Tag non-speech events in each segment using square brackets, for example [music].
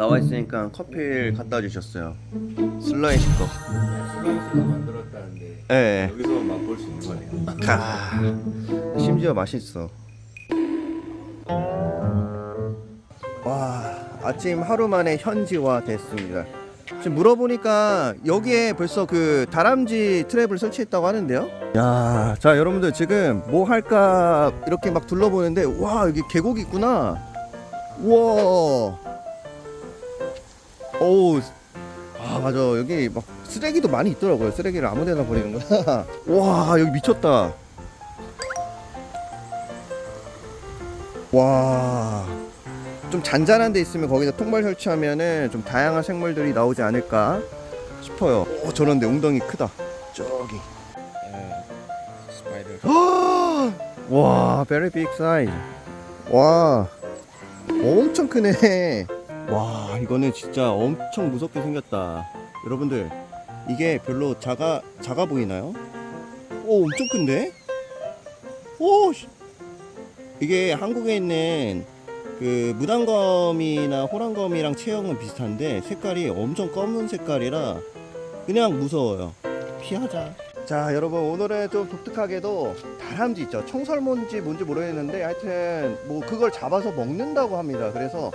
나와 있으니까 커피를 갖다 주셨어요. 술라웨시 거 술라웨시가 만들었다는데 예. 여기서만 맛볼 수 있는 거네요. 가 심지어 맛있어. 와 아침 하루 만에 현지화 됐습니다. 지금 물어보니까 여기에 벌써 그 다람쥐 트랩을 설치했다고 하는데요? 야 자 여러분들 지금 뭐 할까 이렇게 막 둘러보는데 와 여기 계곡이 있구나. 우와 오우 아 맞아 여기 막 쓰레기도 많이 있더라고요 쓰레기를 아무데나 버리는구나 [laughs] 와 여기 미쳤다 와. 좀 잔잔한 데 있으면 거기다 통발 설치하면은 좀 다양한 생물들이 나오지 않을까 싶어요. 오, 저런데 웅덩이 크다. 저기. 스파이더. [gasps] 와, very big size. 와. 엄청 크네. 와, 이거는 진짜 엄청 무섭게 생겼다. 여러분들, 이게 별로 작아 작아 보이나요? 오, 엄청 큰데? 오, 씨. 이게 한국에 있는 그 무단검이나 호랑검이랑 체형은 비슷한데 색깔이 엄청 검은 색깔이라 그냥 무서워요. 피하자. 자, 여러분 오늘은 좀 독특하게도 다람쥐 있죠. 청설몬지 뭔지 모르겠는데 하여튼 뭐 그걸 잡아서 먹는다고 합니다. 그래서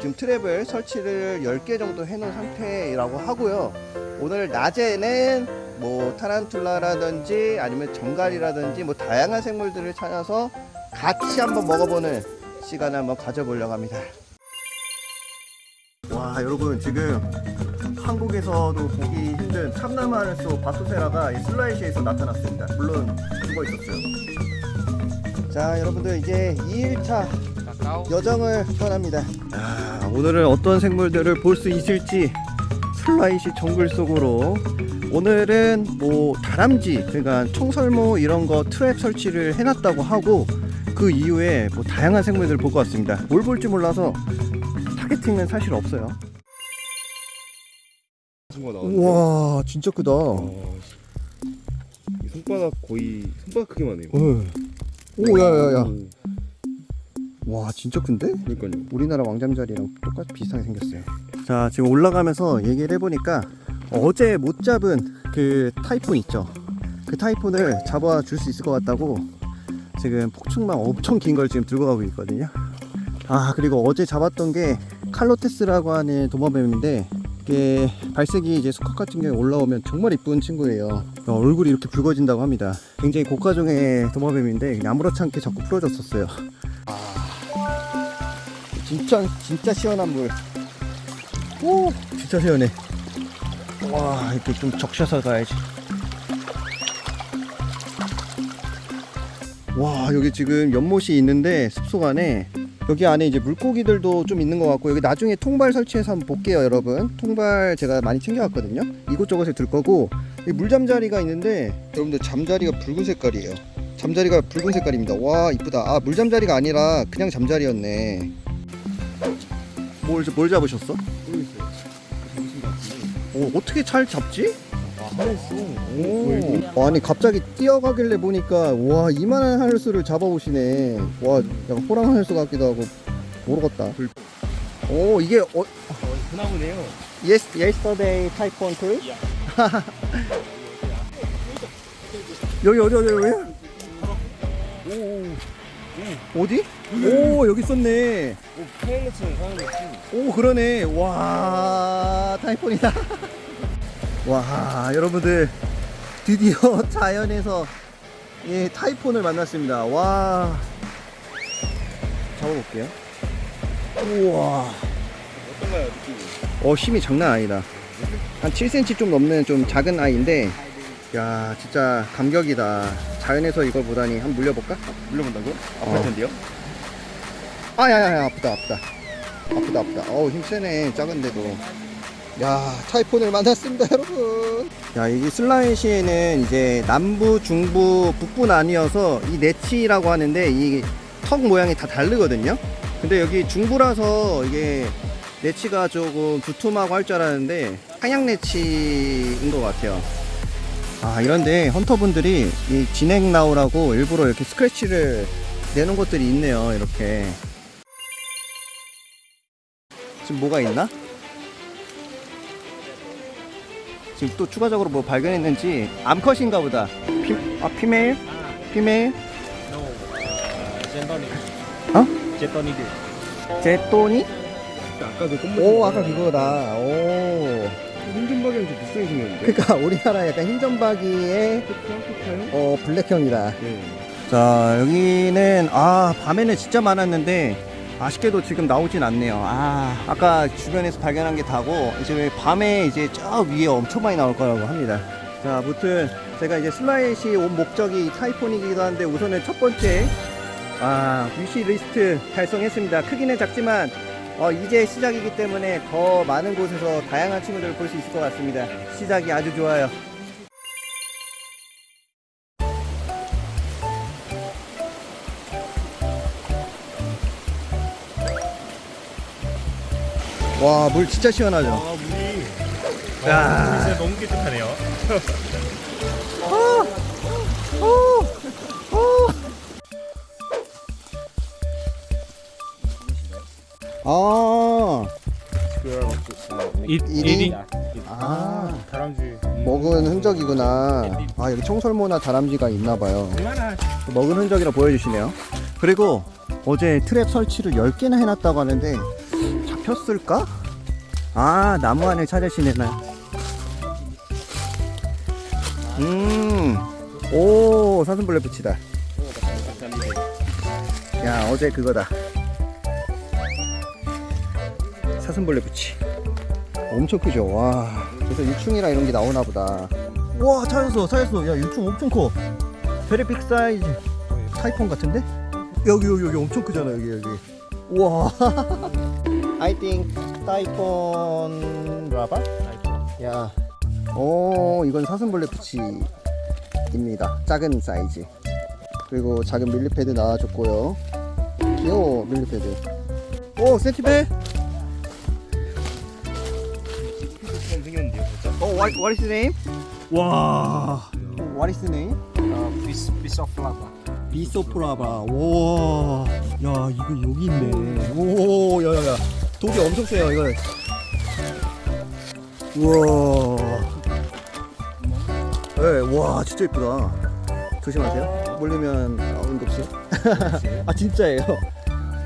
지금 트랩을 설치를 10개 정도 해놓은 상태라고 하고요. 오늘 낮에는 뭐 타란툴라라든지 아니면 정갈이라든지 뭐 다양한 생물들을 찾아서 같이 한번 먹어보는 시간을 한번 가져보려고 합니다. 와 여러분 지금 한국에서도 보기 힘든 참나마르소 바토세라가 이 슬라이시에서 나타났습니다. 물론 죽어 있었어요. 자 여러분들 이제 2일차 카카오. 여정을 떠납니다. 아, 오늘은 어떤 생물들을 볼 수 있을지 슬라이시 정글 속으로 오늘은 뭐 다람쥐 그러니까 청설모 이런 거 트랩 설치를 해놨다고 하고 그 이후에 뭐 다양한 생물들을 볼 것 같습니다. 뭘 볼지 몰라서 타겟팅은 사실 없어요. 우와 진짜 크다. 어, 이 손바닥 거의 손바닥 크기만 해요. 오 야야야. 와 진짜 큰데? 그러니까요. 우리나라 왕잠자리랑 똑같이 비슷하게 생겼어요. 자, 지금 올라가면서 얘기를 해보니까 어제 못 잡은 그 타이푼 있죠. 그 타이푼을 잡아 줄 수 있을 것 같다고 지금 폭충망 엄청 긴 걸 지금 들고 가고 있거든요. 아, 그리고 어제 잡았던 게 칼로테스라고 하는 도마뱀인데 이게 발색이 이제 수컷 같은 경우에 올라오면 정말 이쁜 친구예요. 어, 얼굴이 이렇게 붉어진다고 합니다. 굉장히 고가종의 도마뱀인데 아무렇지 않게 자꾸 풀어줬었어요. 진짜 진짜 시원한 물. 오, 진짜 시원해. 와, 이렇게 좀 적셔서 가야지. 와, 여기 지금 연못이 있는데 숲속 안에 여기 안에 이제 물고기들도 좀 있는 것 같고 여기 나중에 통발 설치해서 한번 볼게요, 여러분. 통발 제가 많이 챙겨왔거든요. 이곳저곳에 들 거고 이 물잠자리가 있는데 여러분들 잠자리가 붉은 색깔이에요. 잠자리가 붉은 색깔입니다. 와, 이쁘다. 아, 물잠자리가 아니라 그냥 잠자리였네. 뭘, 뭘 잡으셨어? 모르겠어요. 오, 어떻게 잘 잡지? 아. 오. 어, 아니 갑자기 뛰어가길래 보니까 와 이만한 하늘수를 잡아오시네. 와 약간 호랑 하늘수 같기도 하고 모르겠다. 오 이게 어, 어, 그나무네요. yes yesterday typhoon too? [laughs] 여기 어디 어디 여기? 오, 어디? 오 여기 있었네. 오 파일럿은 사는 거지. 오 그러네 와 타이푼이다 [laughs] 와 여러분들 드디어 [laughs] 자연에서 예 타이푼을 만났습니다 와 잡아볼게요 우와 어떤가요 느낌이? 어 힘이 장난 아니다 한 7cm 좀 넘는 좀 작은 아이인데 야 진짜 감격이다 자연에서 이걸 보다니 한번 물려볼까? 물려본다고? 어. 아플 텐데요? 아야야야 아프다 아프다. 아프다 아프다. 어우 힘 세네 작은데도. 야 타이푼을 만났습니다 여러분. 야 이게 슬라이시에는 이제 남부 중부 북부 나뉘어서 이 네치라고 하는데 이 턱 모양이 다 다르거든요? 근데 여기 중부라서 이게 내치가 조금 두툼하고 할 줄 알았는데 한약 내치인 것 같아요. 아 이런데 헌터분들이 이 진행 나오라고 일부러 이렇게 스크래치를 내는 것들이 있네요. 이렇게 지금 뭐가 있나? 지금 또 추가적으로 뭐 발견했는지 암컷인가 보다. 피, 아 피메일? 피메일? Huh? Zentonic. 제토니? 아까도 똥오 아까 그거다. 오. 흰점박이랑 좀 비슷하게 생겼는데 그러니까 [laughs] 우리나라 약간 흰점박이의? 어 black형이다. 네 자 여기는 아 밤에는 진짜 많았는데 아쉽게도 지금 나오진 않네요. 아 아까 주변에서 발견한 게 다고 이제 밤에 이제 저 위에 엄청 많이 나올 거라고 합니다. 자 아무튼 제가 이제 술라웨시 온 목적이 typhon이기도 한데 우선은 첫 번째 아 wish list 달성했습니다. 크기는 작지만 어, 이제 시작이기 때문에 더 많은 곳에서 다양한 친구들을 볼 수 있을 것 같습니다. 시작이 아주 좋아요. 와, 물 진짜 시원하죠? 아, 물이. 야. 와, 진짜 너무 깨끗하네요. 아, 이, 이리? 아, 다람쥐. 먹은 흔적이구나. 아, 여기 청설모나 다람쥐가 있나봐요. 먹은 흔적이라 보여주시네요. 그리고 어제 트랩 설치를 10개나 해놨다고 하는데 잡혔을까? 아 나무 안을 찾으시네나 음오 사슴벌레 붙이다. 야 어제 그거다. 사슴벌레붙이. 엄청 크죠? 와. 그래서 유충이랑 이런 게 나오나 보다. 와 찾았어 찾았어. 야 유충 엄청 커. very big size typhon 같은데? 여기 여기 여기 엄청 크잖아 여기 여기. 우와 [laughs] I think typhon larva? 야, 오 이건 사슴벌레붙이입니다 작은 사이즈 그리고 작은 millipede 나와줬고요 귀여워 millipede 오 centipede? 어 what, what is the name? 와. What is the name? 어, piece piece of larva. piece of larva 와, 야 이거 여기 있네. 오, 야야야, 독이 엄청 세요 이거. 우와. 네, 와 진짜 이쁘다. 조심하세요. 몰리면 어, 응급실. 아 진짜예요.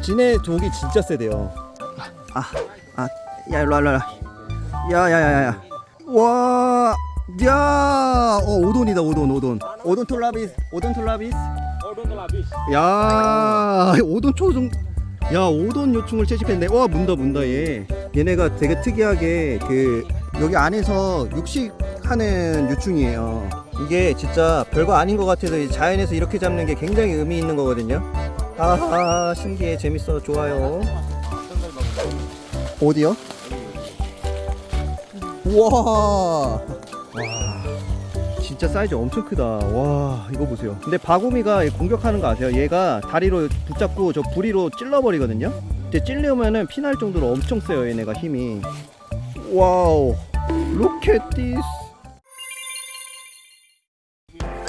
진해 독이 진짜 세대요. 아, 아, 야 일로 와, 일로 와. 야야야야. 와, 야, 어 오돈이다 오돈 오돈. 오돈 톨라비스, 오돈 톨라비스. 야 오돈 초중 야 오돈 요충을 채집했네. 와 문다 문다 얘. 얘네가 되게 특이하게 그 여기 안에서 육식하는 요충이에요. 이게 진짜 별거 아닌 것 같아서 이 자연에서 이렇게 잡는 게 굉장히 의미 있는 거거든요. 아하 신기해. 재밌어. 좋아요. 어디요? 우와! 와 진짜 사이즈 엄청 크다. 와, 이거 보세요. 근데 바구미가 공격하는 거 아세요? 얘가 다리로 붙잡고 저 부리로 찔러버리거든요? 근데 찔려면은 피날 정도로 엄청 세요, 얘네가 힘이. Wow. Look at this.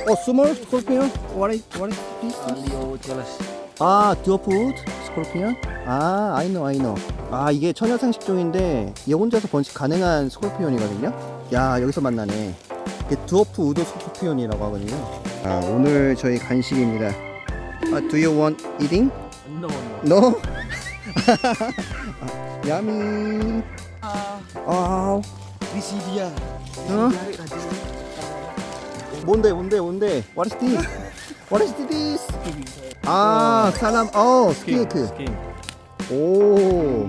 어, is this? Liocheles. 아, dwarf wood scorpion? 아, I know, I know. 아, 이게 처녀생식종인데 얘 혼자서 번식 가능한 scorpion이거든요. 야, 여기서 만나네. 이게 dwarf wood scorpion이라고 하거든요. 아, 오늘 저희 간식입니다. 아, do you want eating? No, no. No? [laughs] 아, 야미. 아, 비시디아. 어? 뭔데, 뭔데, 뭔데? What is this? What is this? 아, 사람, 어, 스케이크. 스킨. 오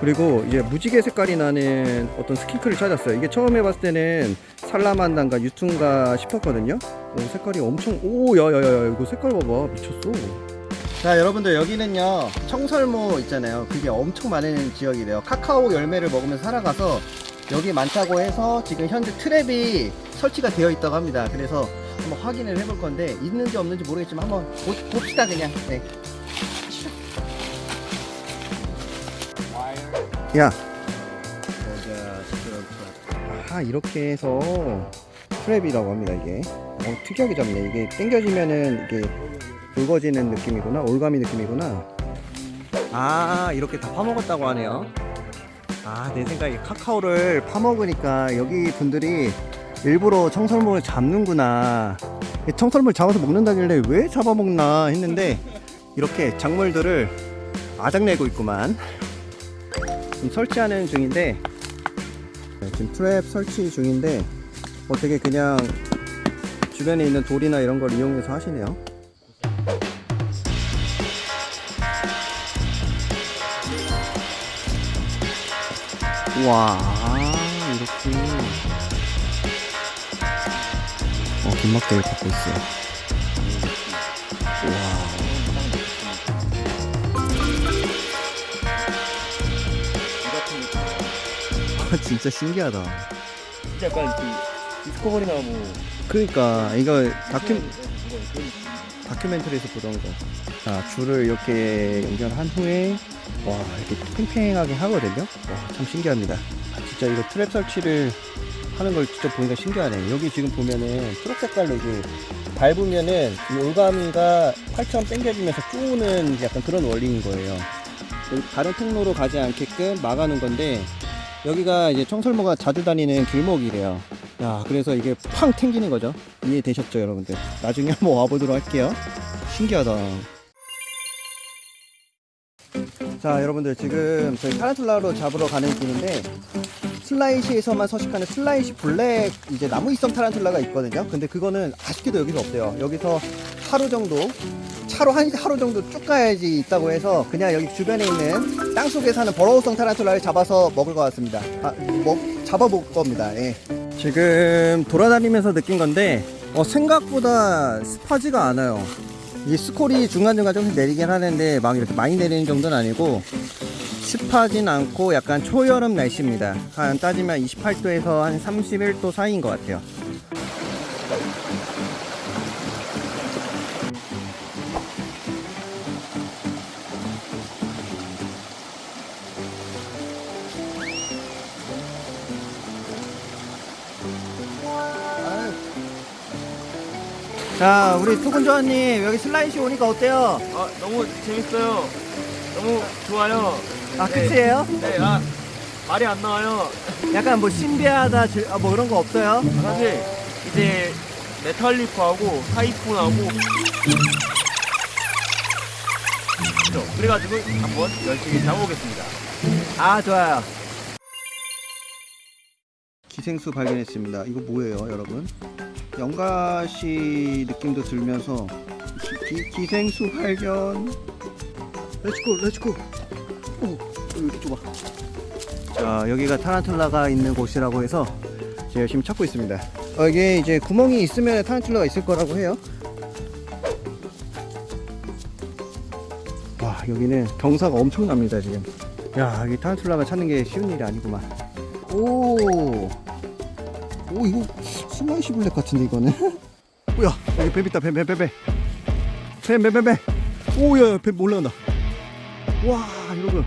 그리고 이제 무지개 색깔이 나는 어떤 스킨크를 찾았어요. 이게 처음에 봤을 때는 살라만단가 유퉁가 싶었거든요. 오 색깔이 엄청 오 야야야야 이거 색깔 봐봐. 미쳤어. 자 여러분들 여기는요 청설모 있잖아요. 그게 엄청 많은 지역이래요. 카카오 열매를 먹으면서 살아가서 여기 많다고 해서 지금 현재 트랩이 설치가 되어 있다고 합니다. 그래서 한번 확인을 해볼 건데 있는지 없는지 모르겠지만 한번 보, 봅시다 그냥. 네. 야, 아 이렇게 해서 트랩이라고 합니다 이게. 어, 특이하게 잡네. 이게 당겨지면은 이게 굵어지는 느낌이구나. 올가미 느낌이구나. 아 이렇게 다 파먹었다고 하네요. 아 내 생각에 카카오를 파먹으니까 여기 분들이 일부러 청설모를 잡는구나. 이 청설모를 잡아서 먹는다길래 왜 잡아먹나 했는데 이렇게 작물들을 아작내고 있구만. 지금 설치하는 중인데 네, 지금 트랩 설치 중인데 어 되게 그냥 주변에 있는 돌이나 이런 걸 이용해서 하시네요. 와 이렇게 어 긴막대를 받고 있어요. [laughs] 진짜 신기하다. 진짜 약간 그 디스커버리나 뭐 그러니까 이거 다큐 다큐멘터리에서 보던 거. 자 줄을 이렇게 연결한 후에 와 이렇게 팽팽하게 하거든요. 와 참 신기합니다. 아, 진짜 이거 트랩 설치를 하는 걸 직접 보니까 신기하네. 여기 지금 보면은 초록 색깔로 이게 밟으면은 이 올가미가 팔처럼 당겨지면서 쪼는 약간 그런 원리인 거예요. 다른 통로로 가지 않게끔 막아놓은 건데 여기가 이제 청설모가 자주 다니는 길목이래요. 야, 그래서 이게 팡 튕기는 거죠. 이해되셨죠, 여러분들? 나중에 한번 와보도록 할게요. 신기하다. 자, 여러분들 지금 저희 타란툴라로 잡으러 가는 길인데 슬라이시에서만 서식하는 슬라이시 블랙 이제 나무이성 타란툴라가 있거든요. 근데 그거는 아쉽게도 여기서 없대요. 여기서 하루 정도 차로 한 하루 정도 쭉 가야지 있다고 해서 그냥 여기 주변에 있는 땅 속에 사는 버러우성 타란툴라를 잡아서 먹을 것 같습니다. 아, 먹 잡아볼 겁니다. 예. 지금 돌아다니면서 느낀 건데 어, 생각보다 습하지가 않아요. 이 스콜이 중간중간 조금씩 내리긴 하는데 막 이렇게 많이 내리는 정도는 아니고 습하진 않고 약간 초여름 날씨입니다. 한 따지면 28도에서 한 31도 사이인 것 같아요. 자, 우리 투군조아님 여기 슬라이시 오니까 어때요? 아 너무 재밌어요 너무 좋아요 아, 끝이에요? 네, 아 말이 안 나와요 약간 뭐 신비하다, 질- 아, 뭐 그런 거 없어요? 사실 이제 메탈리프하고 하이폰하고 그죠? 그래가지고 한번 열심히 잡아보겠습니다 아, 좋아요. 기생수 발견했습니다. 이거 뭐예요, 여러분? 연가시 느낌도 들면서 기, 기, 생수 발견. Let's go, let's go. 이렇게 좁아. 자, 여기가 타란툴라가 있는 곳이라고 해서 제가 열심히 찾고 있습니다. 어, 이게 이제 구멍이 있으면 타란툴라가 있을 거라고 해요. 와, 여기는 경사가 엄청납니다, 지금. 야, 여기 타란툴라가 찾는 게 쉬운 일이 아니구만. 오, 오 이거 술라웨시 black 같은데 이거는. [laughs] 오야, 여기 뱀 있다, 뱀, 뱀, 뱀, 뱀, 뱀, 뱀, 뱀, 뱀. 오야, 뱀 올라온다. 와, 여러분,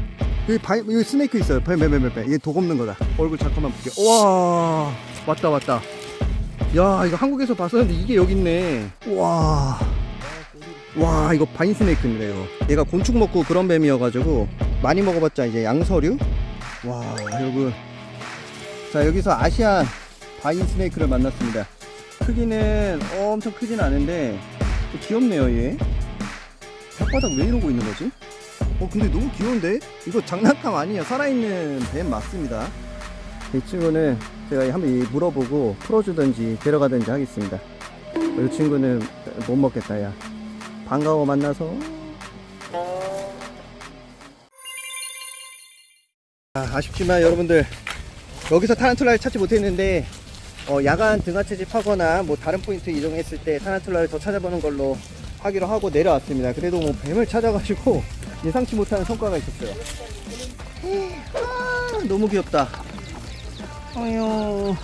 여기 바, 여기 snake 있어요. 뱀, 뱀, 뱀, 뱀, 뱀. 얘 독 없는 거다. 얼굴 잠깐만 볼게. 와, 왔다, 왔다. 야, 이거 한국에서 봤었는데 이게 여기 있네. 와. 와 이거 바인 스네이크입니다 이거 얘가 곤충 먹고 그런 뱀이어가지고 많이 먹어봤자 이제 양서류 와 여러분 자 여기서 아시안 바인 스네이크를 만났습니다. 크기는 엄청 크진 않은데 귀엽네요 얘. 혓바닥 왜 이러고 있는 거지? 어 근데 너무 귀여운데? 이거 장난감 아니에요? 살아있는 뱀 맞습니다. 이 친구는 제가 한번 물어보고 풀어주든지 데려가든지 하겠습니다. 이 친구는 못 먹겠다 야. 반가워 만나서. 아, 아쉽지만 여러분들 여기서 타란툴라를 찾지 못했는데 어, 야간 등하 채집하거나 뭐 다른 포인트 이동했을 때 타란툴라를 더 찾아보는 걸로 하기로 하고 내려왔습니다 그래도 뭐 뱀을 찾아가지고 [laughs] 예상치 못하는 성과가 있었어요 아, 너무 귀엽다 어휴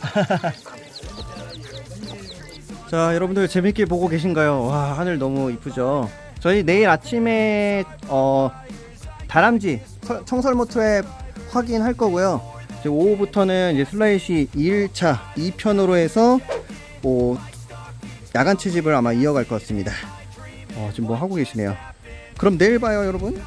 [laughs] 자 여러분들 재밌게 보고 계신가요? 와 하늘 너무 이쁘죠? 저희 내일 아침에 어 다람쥐 털- 청설모 트랩 확인할 거고요. 이제 오후부터는 이제 슬라이시 2일차 2편으로 해서 뭐 야간 채집을 아마 이어갈 것 같습니다. 어, 지금 뭐 하고 계시네요. 그럼 내일 봐요, 여러분.